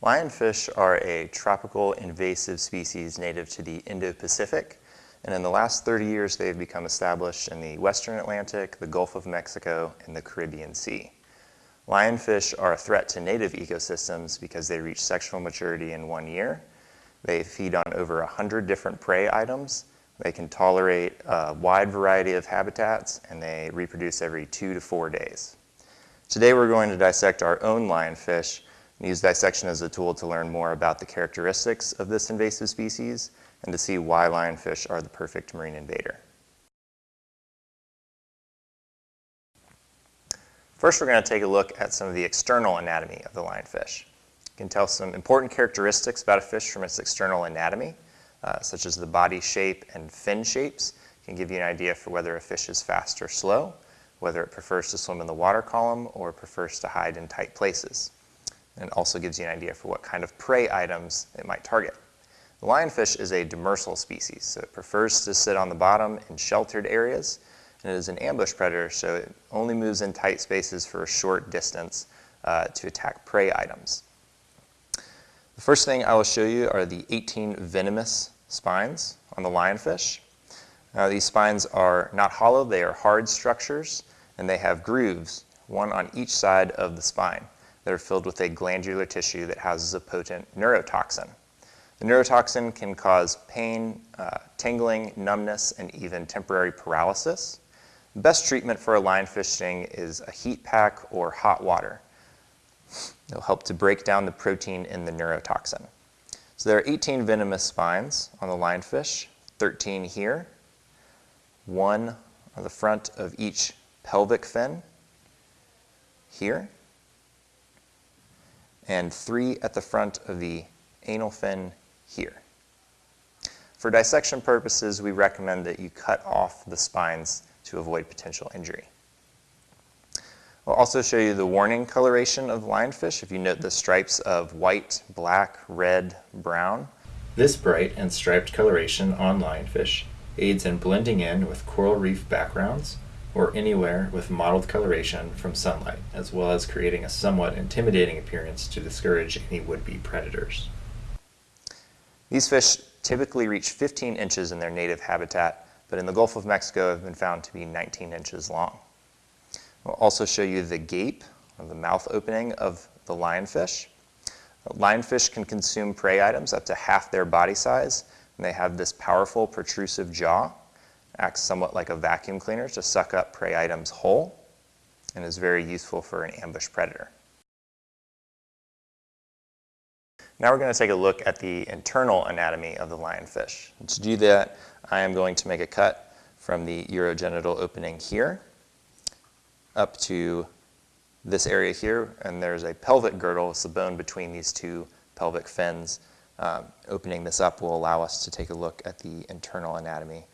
Lionfish are a tropical invasive species native to the Indo-Pacific, and in the last 30 years they've become established in the Western Atlantic, the Gulf of Mexico, and the Caribbean Sea. Lionfish are a threat to native ecosystems because they reach sexual maturity in one year. They feed on over 100 different prey items. They can tolerate a wide variety of habitats, and they reproduce every two to four days. Today we're going to dissect our own lionfish use dissection as a tool to learn more about the characteristics of this invasive species and to see why lionfish are the perfect marine invader. First, we're going to take a look at some of the external anatomy of the lionfish. You can tell some important characteristics about a fish from its external anatomy, uh, such as the body shape and fin shapes. can give you an idea for whether a fish is fast or slow, whether it prefers to swim in the water column or prefers to hide in tight places and also gives you an idea for what kind of prey items it might target. The lionfish is a demersal species, so it prefers to sit on the bottom in sheltered areas, and it is an ambush predator, so it only moves in tight spaces for a short distance uh, to attack prey items. The first thing I will show you are the 18 venomous spines on the lionfish. Now these spines are not hollow, they are hard structures, and they have grooves, one on each side of the spine that are filled with a glandular tissue that houses a potent neurotoxin. The neurotoxin can cause pain, uh, tingling, numbness, and even temporary paralysis. The best treatment for a lionfish sting is a heat pack or hot water. It'll help to break down the protein in the neurotoxin. So there are 18 venomous spines on the lionfish, 13 here, one on the front of each pelvic fin here, and three at the front of the anal fin here. For dissection purposes, we recommend that you cut off the spines to avoid potential injury. We'll also show you the warning coloration of lionfish. If you note the stripes of white, black, red, brown. This bright and striped coloration on lionfish aids in blending in with coral reef backgrounds or anywhere with mottled coloration from sunlight, as well as creating a somewhat intimidating appearance to discourage any would-be predators. These fish typically reach 15 inches in their native habitat, but in the Gulf of Mexico have been found to be 19 inches long. We'll also show you the gape, or the mouth opening of the lionfish. Lionfish can consume prey items up to half their body size, and they have this powerful protrusive jaw acts somewhat like a vacuum cleaner to suck up prey items whole and is very useful for an ambush predator. Now we're going to take a look at the internal anatomy of the lionfish. To do that, I am going to make a cut from the urogenital opening here up to this area here, and there's a pelvic girdle, it's the bone between these two pelvic fins. Um, opening this up will allow us to take a look at the internal anatomy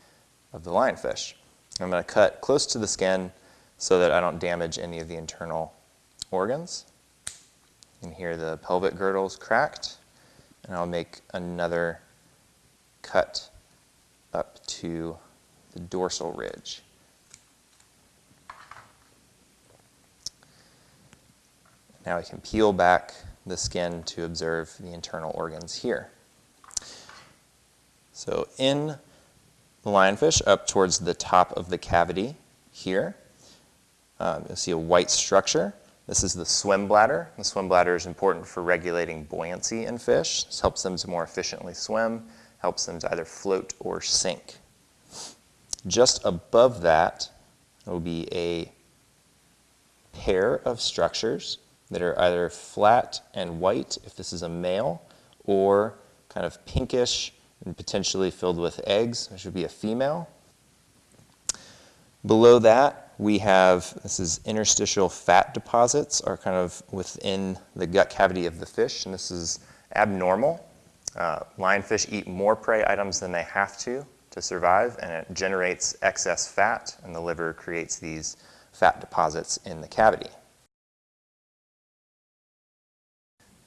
of the lionfish. I'm going to cut close to the skin so that I don't damage any of the internal organs. Can hear the pelvic girdles cracked, and I'll make another cut up to the dorsal ridge. Now we can peel back the skin to observe the internal organs here. So in the lionfish up towards the top of the cavity here. Um, you'll see a white structure. This is the swim bladder. The swim bladder is important for regulating buoyancy in fish. This helps them to more efficiently swim, helps them to either float or sink. Just above that will be a pair of structures that are either flat and white, if this is a male, or kind of pinkish and potentially filled with eggs, which would be a female. Below that, we have, this is interstitial fat deposits are kind of within the gut cavity of the fish, and this is abnormal. Uh, lionfish eat more prey items than they have to to survive, and it generates excess fat, and the liver creates these fat deposits in the cavity.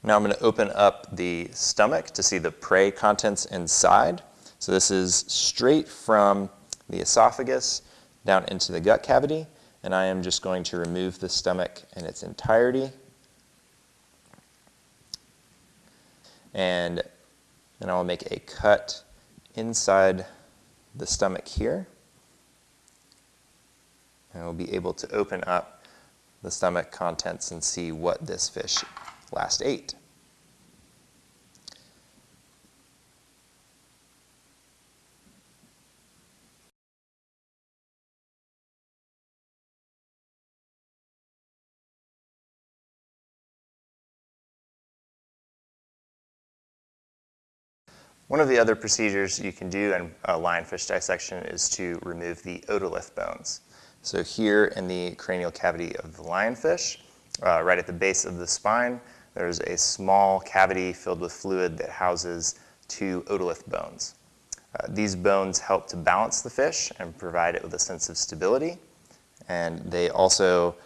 Now I'm going to open up the stomach to see the prey contents inside. So this is straight from the esophagus down into the gut cavity, and I am just going to remove the stomach in its entirety. And then I'll make a cut inside the stomach here. And we'll be able to open up the stomach contents and see what this fish last ate. One of the other procedures you can do in a lionfish dissection is to remove the otolith bones. So here in the cranial cavity of the lionfish, uh, right at the base of the spine, there's a small cavity filled with fluid that houses two otolith bones. Uh, these bones help to balance the fish and provide it with a sense of stability. And they also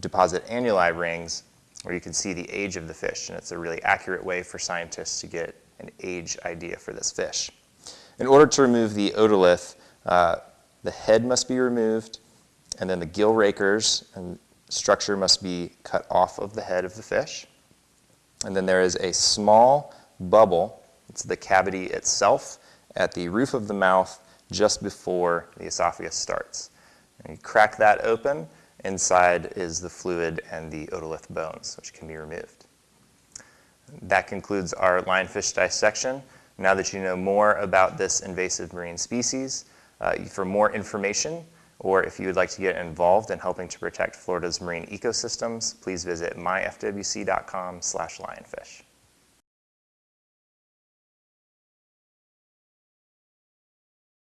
deposit annuli rings where you can see the age of the fish. And it's a really accurate way for scientists to get an age idea for this fish. In order to remove the otolith, uh, the head must be removed, and then the gill rakers and structure must be cut off of the head of the fish. And then there is a small bubble, it's the cavity itself, at the roof of the mouth just before the esophagus starts. And you crack that open, inside is the fluid and the otolith bones, which can be removed. That concludes our lionfish dissection. Now that you know more about this invasive marine species, uh, for more information, or if you would like to get involved in helping to protect Florida's marine ecosystems, please visit myfwc.com slash lionfish.